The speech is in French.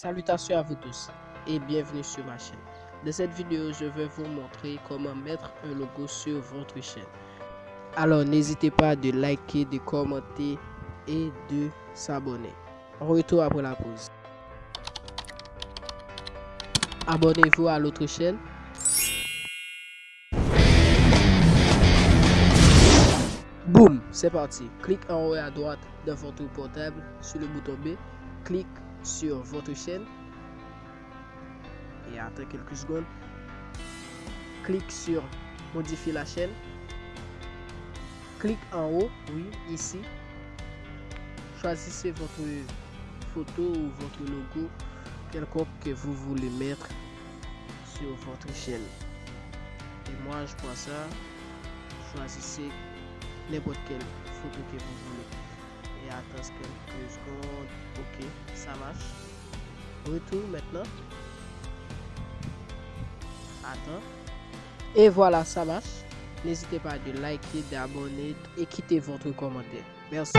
Salutations à vous tous et bienvenue sur ma chaîne. Dans cette vidéo, je vais vous montrer comment mettre un logo sur votre chaîne. Alors n'hésitez pas de liker, de commenter et de s'abonner. Retour après la pause. Abonnez-vous à l'autre chaîne. Boum, c'est parti. Clique en haut à droite de votre portable sur le bouton B. Clique sur votre chaîne et attends quelques secondes. Clique sur modifier la chaîne. Clique en haut, oui, ici. Choisissez votre photo ou votre logo quelconque que vous voulez mettre sur votre chaîne. Et moi, je prends ça. Choisissez n'importe quelle photo que vous voulez. Et attends quelques secondes. Ok, marche. Retour maintenant. Attends. Et voilà, ça marche. N'hésitez pas de liker, d'abonner et quitter votre commentaire. Merci.